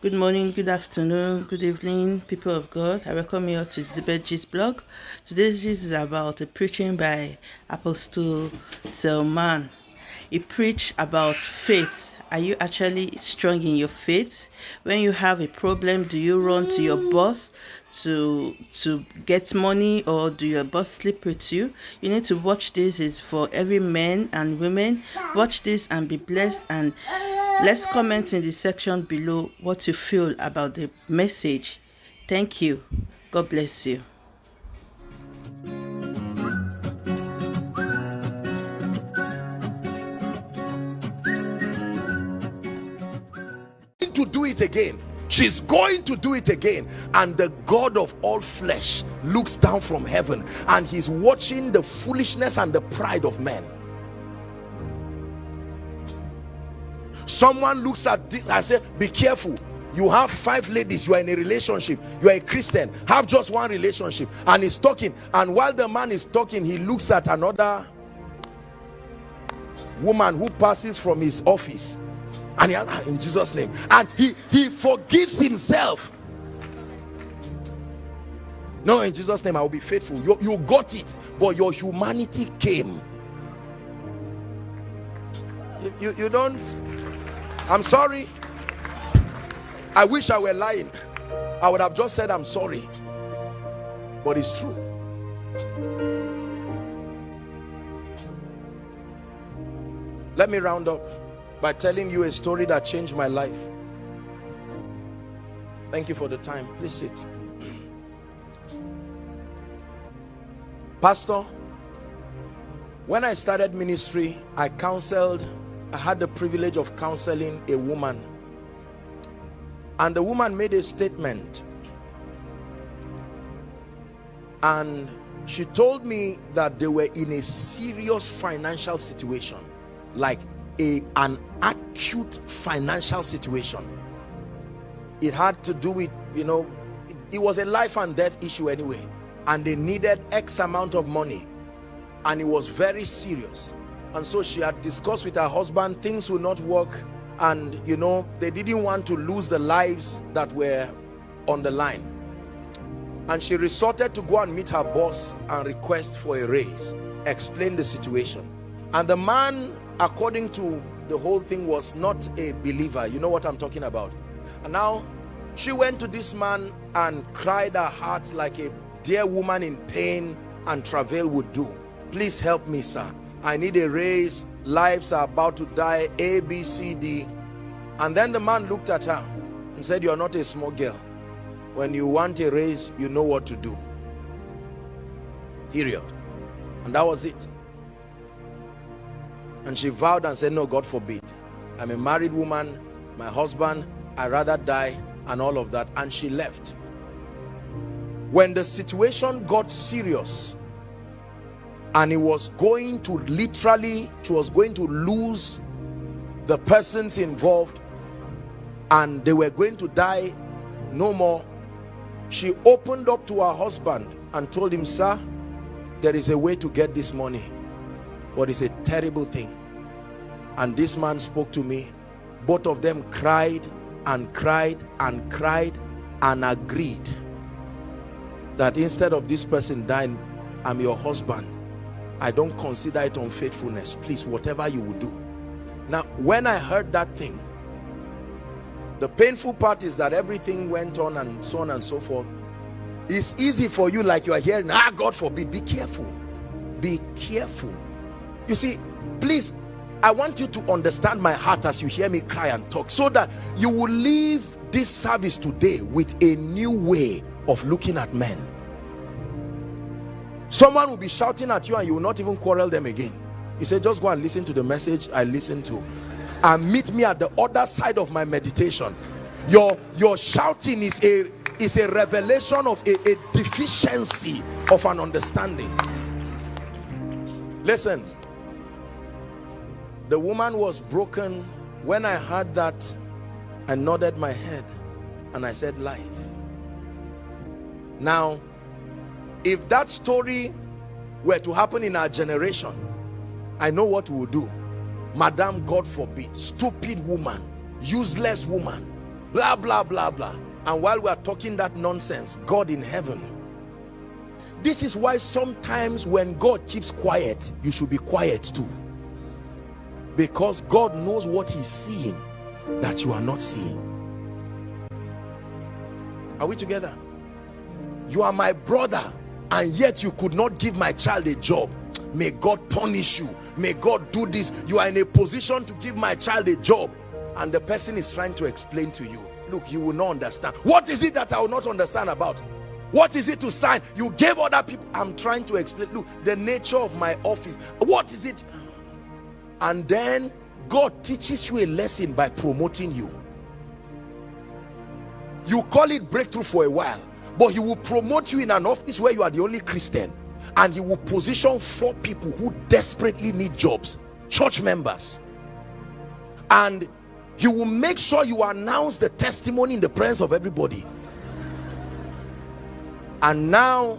Good morning, good afternoon, good evening, people of God. I welcome you all to Zibetji's blog. Today's gist is about a preaching by Apostle Selman. He preached about faith. Are you actually strong in your faith? When you have a problem, do you run to your boss to to get money or do your boss sleep with you? You need to watch this is for every man and women. Watch this and be blessed and Let's comment in the section below what you feel about the message. Thank you. God bless you. to do it again she's going to do it again and the god of all flesh looks down from heaven and he's watching the foolishness and the pride of men someone looks at this and say be careful. You have five ladies. You are in a relationship. You are a christian. Have just one relationship. And he's talking. And while the man is talking he looks at another woman who passes from his office. And he ah, in jesus name. And he he forgives himself. No in jesus name i will be faithful. You, you got it. But your humanity came. You, you, you don't I'm sorry. I wish I were lying. I would have just said I'm sorry. But it's true. Let me round up by telling you a story that changed my life. Thank you for the time. Please sit. Pastor, when I started ministry, I counseled I had the privilege of counseling a woman. And the woman made a statement. And she told me that they were in a serious financial situation. Like a an acute financial situation. It had to do with you know it, it was a life and death issue anyway. And they needed x amount of money. And it was very serious and so she had discussed with her husband things will not work. And you know they didn't want to lose the lives that were on the line. And she resorted to go and meet her boss and request for a raise explain the situation. And the man according to the whole thing was not a believer. You know what i'm talking about. And now she went to this man and cried her heart like a dear woman in pain and travail would do. Please help me sir I need a raise. Lives are about to die. A, B, C, D. And then the man looked at her and said, you're not a small girl. When you want a raise, you know what to do. Period. And that was it. And she vowed and said, no, God forbid. I'm a married woman. My husband, i rather die and all of that. And she left. When the situation got serious, and he was going to literally she was going to lose the persons involved and they were going to die no more. She opened up to her husband and told him sir there is a way to get this money but it's a terrible thing. And this man spoke to me. Both of them cried and cried and cried and agreed that instead of this person dying i'm your husband I don't consider it unfaithfulness. Please, whatever you will do. Now, when I heard that thing, the painful part is that everything went on and so on and so forth. It's easy for you like you are hearing, ah, God forbid, be careful. Be careful. You see, please, I want you to understand my heart as you hear me cry and talk so that you will leave this service today with a new way of looking at men someone will be shouting at you and you will not even quarrel them again. You say just go and listen to the message i listen to and meet me at the other side of my meditation. Your your shouting is a is a revelation of a, a deficiency of an understanding. Listen. The woman was broken when i heard that i nodded my head and i said life. Now if that story were to happen in our generation i know what we would do. Madam god forbid stupid woman useless woman blah blah blah blah. And while we are talking that nonsense god in heaven. This is why sometimes when god keeps quiet you should be quiet too. Because god knows what he's seeing that you are not seeing. Are we together? You are my brother and yet you could not give my child a job. May god punish you. May god do this. You are in a position to give my child a job. And the person is trying to explain to you. Look you will not understand. What is it that i will not understand about? What is it to sign? You gave other people. I'm trying to explain. Look the nature of my office. What is it? And then god teaches you a lesson by promoting you. You call it breakthrough for a while but he will promote you in an office where you are the only christian. And he will position four people who desperately need jobs. Church members. And he will make sure you announce the testimony in the presence of everybody. And now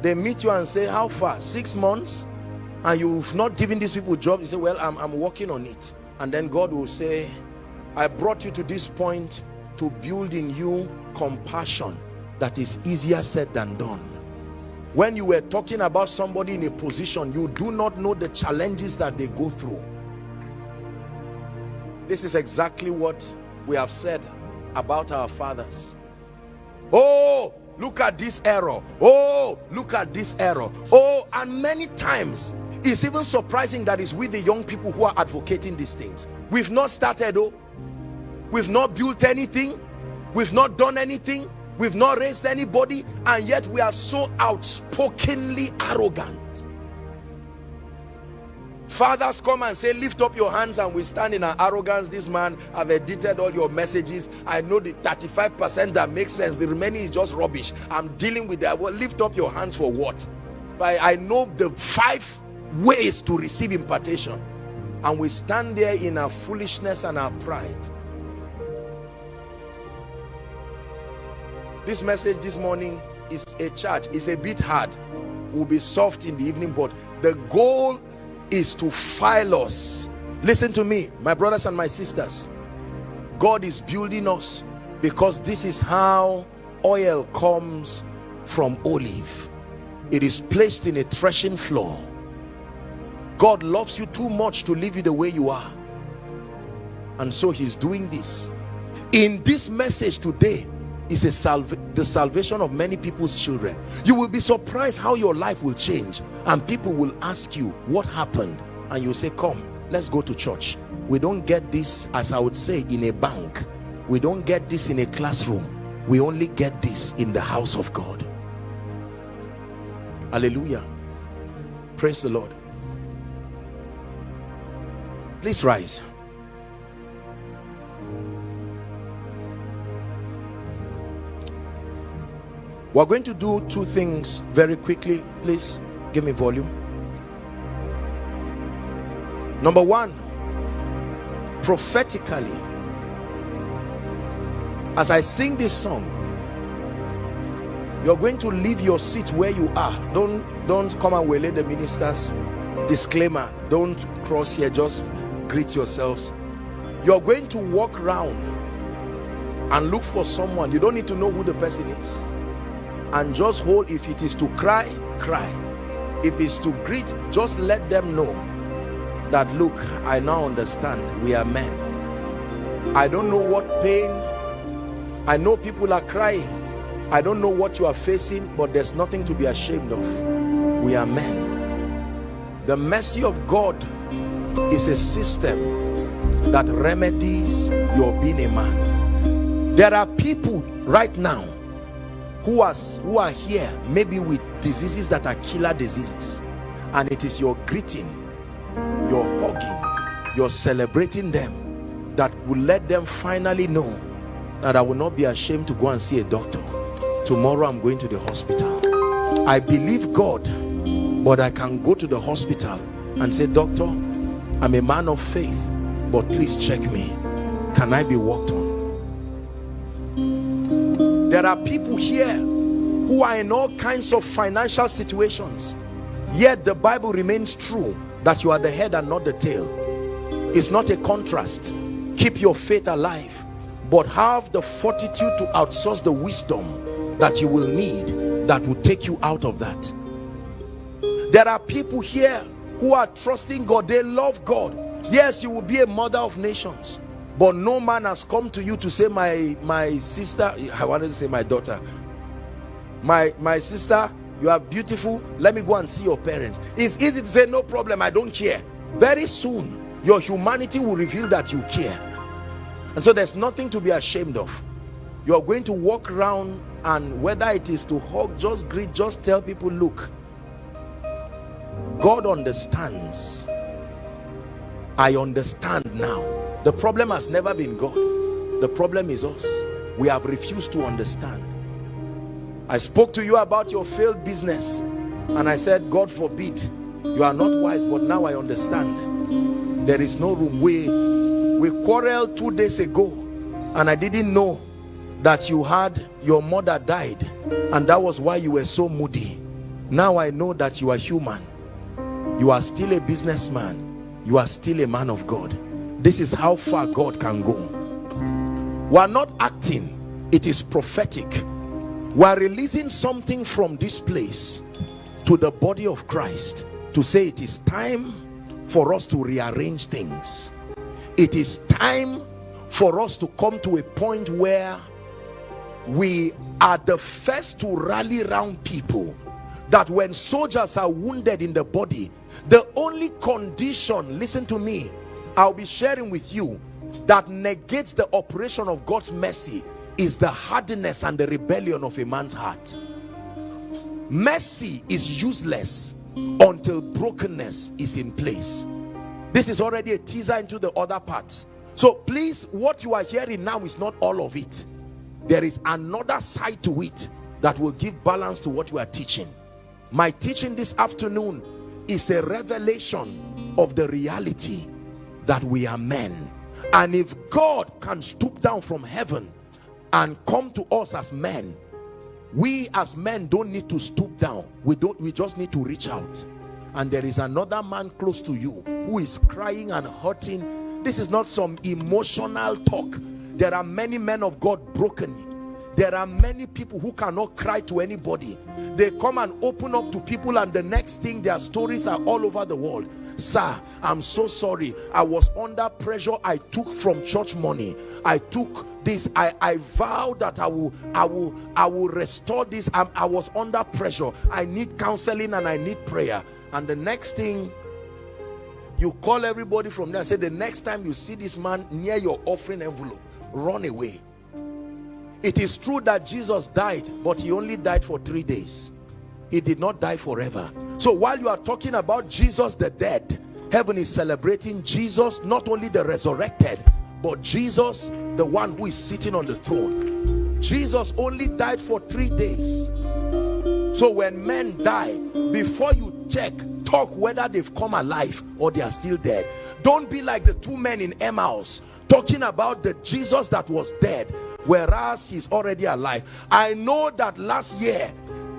they meet you and say how far? Six months? And you've not given these people jobs you say well I'm, I'm working on it. And then God will say I brought you to this point to build in you compassion that is easier said than done. When you were talking about somebody in a position you do not know the challenges that they go through. This is exactly what we have said about our fathers. Oh look at this error. Oh look at this error. Oh and many times it's even surprising that it's with the young people who are advocating these things. We've not started oh. We've not built anything. We've not done anything we've not raised anybody and yet we are so outspokenly arrogant. Fathers come and say lift up your hands and we stand in our arrogance. This man i've edited all your messages. I know the 35 percent that makes sense. The remaining is just rubbish. I'm dealing with that. Well lift up your hands for what? I, I know the five ways to receive impartation. And we stand there in our foolishness and our pride this message this morning is a charge. It's a bit hard. Will be soft in the evening but the goal is to file us. Listen to me my brothers and my sisters. God is building us because this is how oil comes from olive. It is placed in a threshing floor. God loves you too much to leave you the way you are. And so he's doing this. In this message today is a the salvation of many people's children. You will be surprised how your life will change and people will ask you what happened? And you say come let's go to church. We don't get this as i would say in a bank. We don't get this in a classroom. We only get this in the house of god. Hallelujah. Praise the lord. Please rise we're going to do two things very quickly. Please give me volume. Number one prophetically as i sing this song you're going to leave your seat where you are. Don't don't come and waylay the ministers disclaimer. Don't cross here. Just greet yourselves. You're going to walk around and look for someone. You don't need to know who the person is and just hold if it is to cry cry. If it's to greet just let them know that look i now understand. We are men. I don't know what pain i know people are crying. I don't know what you are facing but there's nothing to be ashamed of. We are men. The mercy of god is a system that remedies your being a man. There are people right now who are who are here maybe with diseases that are killer diseases. And it is your greeting your hugging your celebrating them that will let them finally know that i will not be ashamed to go and see a doctor. Tomorrow i'm going to the hospital. I believe god but i can go to the hospital and say doctor i'm a man of faith but please check me. Can i be walked on there are people here who are in all kinds of financial situations yet the bible remains true that you are the head and not the tail. It's not a contrast. Keep your faith alive but have the fortitude to outsource the wisdom that you will need that will take you out of that. There are people here who are trusting God. They love God. Yes you will be a mother of nations but no man has come to you to say my my sister I wanted to say my daughter. My my sister you are beautiful. Let me go and see your parents. It's easy to say no problem I don't care. Very soon your humanity will reveal that you care. And so there's nothing to be ashamed of. You're going to walk around and whether it is to hug just greet just tell people look God understands. I understand now the problem has never been God the problem is us. We have refused to understand. I spoke to you about your failed business and I said God forbid you are not wise. But now I understand. There is no room. We we quarreled two days ago and I didn't know that you had your mother died and that was why you were so moody. Now I know that you are human. You are still a businessman. You are still a man of God this is how far God can go. We are not acting. It is prophetic. We are releasing something from this place to the body of Christ to say it is time for us to rearrange things. It is time for us to come to a point where we are the first to rally around people that when soldiers are wounded in the body the only condition listen to me i'll be sharing with you that negates the operation of god's mercy is the hardness and the rebellion of a man's heart. Mercy is useless until brokenness is in place. This is already a teaser into the other parts. So please what you are hearing now is not all of it. There is another side to it that will give balance to what we are teaching. My teaching this afternoon is a revelation of the reality that we are men. And if God can stoop down from heaven and come to us as men we as men don't need to stoop down. We don't we just need to reach out. And there is another man close to you who is crying and hurting. This is not some emotional talk. There are many men of God broken there are many people who cannot cry to anybody. They come and open up to people and the next thing their stories are all over the world. Sir i'm so sorry. I was under pressure. I took from church money. I took this. I i vowed that i will i will i will restore this. I'm, i was under pressure. I need counseling and i need prayer. And the next thing you call everybody from there and say the next time you see this man near your offering envelope run away it is true that jesus died but he only died for three days. He did not die forever. So while you are talking about jesus the dead heaven is celebrating jesus not only the resurrected but jesus the one who is sitting on the throne. Jesus only died for three days. So when men die before you check. Talk whether they've come alive or they are still dead. Don't be like the two men in Emmaus talking about the Jesus that was dead whereas he's already alive. I know that last year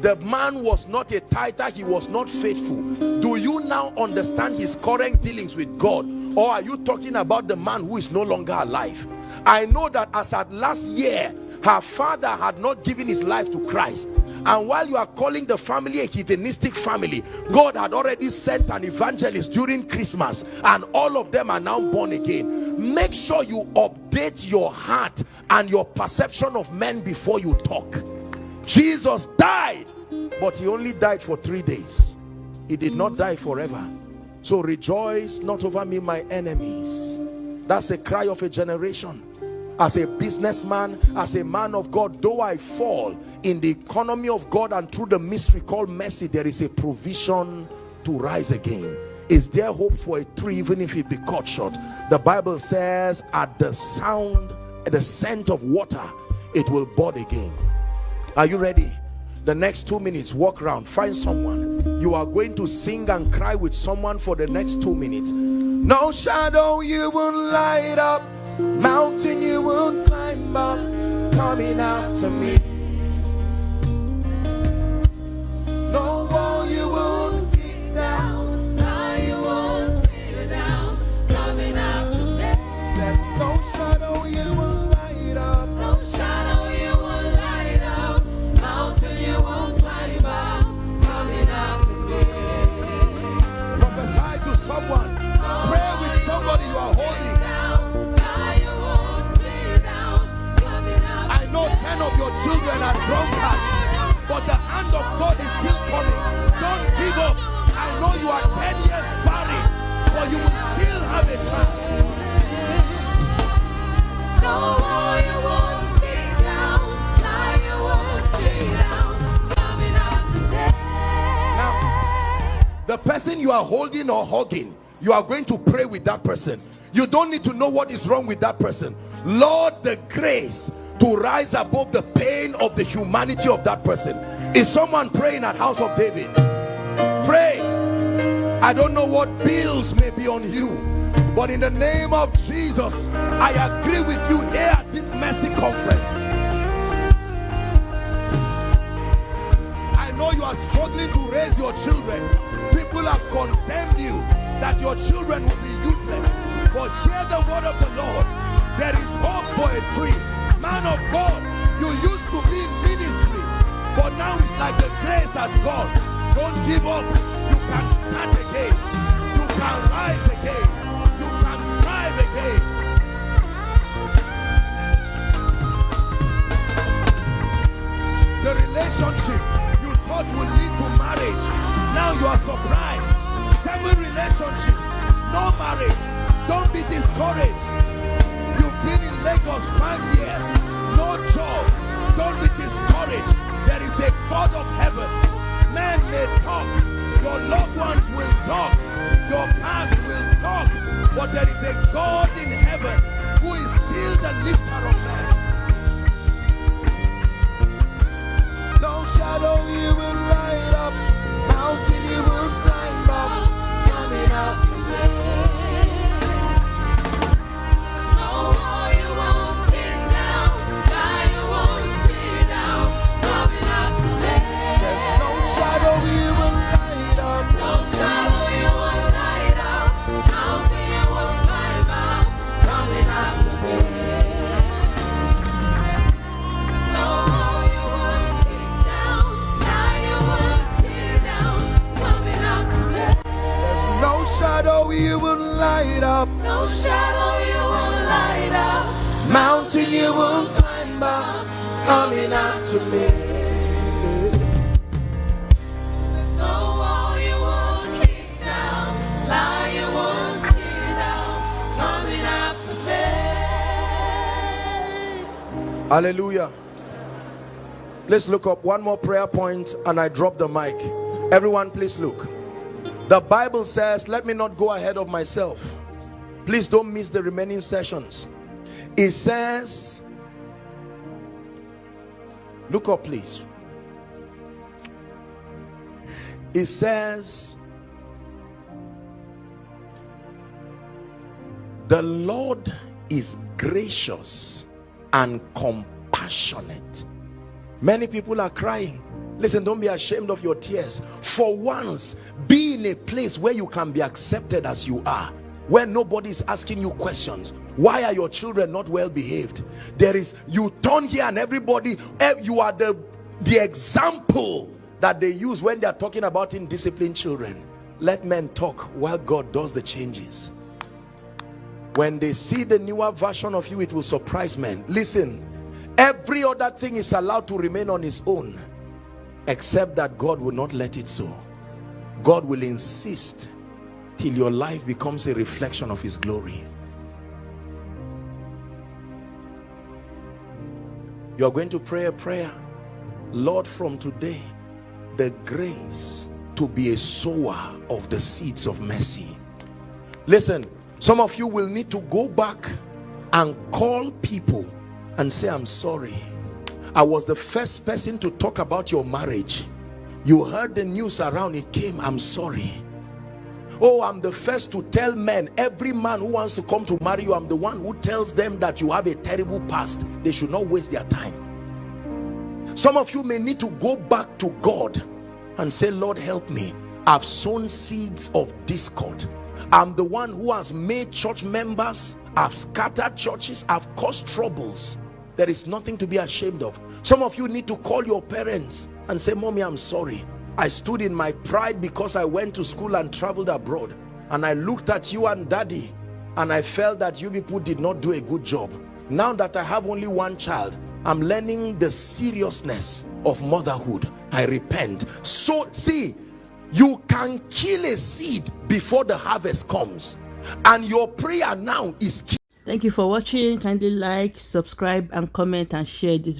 the man was not a tither he was not faithful. Do you now understand his current dealings with God? Or are you talking about the man who is no longer alive? I know that as at last year her father had not given his life to Christ. And while you are calling the family a hedonistic family God had already sent an evangelist during Christmas and all of them are now born again. Make sure you update your heart and your perception of men before you talk. Jesus died but he only died for three days. He did not die forever. So rejoice not over me my enemies. That's a cry of a generation as a businessman as a man of God though I fall in the economy of God and through the mystery called mercy there is a provision to rise again. Is there hope for a tree even if it be cut short? The Bible says at the sound at the scent of water it will bud again. Are you ready? The next two minutes walk around find someone. You are going to sing and cry with someone for the next two minutes. No shadow you will light up Mountain you won't climb up, coming after me. children are drunkards. But the hand of God is still coming. Don't give up. I know you are 10 years married, but you will still have a child. No, I won't be down. Lie won't be down. Coming out today. Now, the person you are holding or hugging, you are going to pray with that person. You don't need to know what is wrong with that person. Lord, the grace to rise above the pain of the humanity of that person. Is someone praying at house of david? Pray. I don't know what bills may be on you but in the name of jesus i agree with you here at this mercy conference. I know you are struggling to raise your children. People have condemned you that your children will be useless but hear the word of the lord. There is hope for a tree man of god you used to be in ministry but now it's like the grace has gone. Don't give up. You can start again. You can rise again. You can thrive again. The relationship you thought would lead to marriage now you are surprised. Seven relationships no marriage 25 years. No job. Don't be discouraged. There is a God of heaven. Man may talk. Your loved ones will talk. Your past will talk. But there is a God in heaven who is still the lifter of man. No shadow you will light up. Mountain you will climb up. Coming out today. Hallelujah. Let's look up one more prayer point and i drop the mic. Everyone please look. The bible says let me not go ahead of myself. Please don't miss the remaining sessions. It says look up please. It says the lord is gracious and compassionate. Many people are crying. Listen don't be ashamed of your tears. For once be in a place where you can be accepted as you are where nobody is asking you questions. Why are your children not well behaved? There is you turn here and everybody eh, you are the the example that they use when they are talking about indisciplined children. Let men talk while god does the changes when they see the newer version of you it will surprise men. Listen every other thing is allowed to remain on its own except that god will not let it so. God will insist till your life becomes a reflection of his glory. You're going to pray a prayer. Lord from today the grace to be a sower of the seeds of mercy. Listen some of you will need to go back and call people and say i'm sorry. I was the first person to talk about your marriage. You heard the news around it came. I'm sorry. Oh i'm the first to tell men every man who wants to come to marry you i'm the one who tells them that you have a terrible past. They should not waste their time. Some of you may need to go back to god and say lord help me. I've sown seeds of discord i'm the one who has made church members i've scattered churches i've caused troubles. There is nothing to be ashamed of. Some of you need to call your parents and say mommy i'm sorry. I stood in my pride because i went to school and traveled abroad. And i looked at you and daddy and i felt that you people did not do a good job. Now that i have only one child i'm learning the seriousness of motherhood. I repent. So see you can kill a seed before the harvest comes and your prayer now is Thank you for watching. Kindly like, subscribe, and comment and share this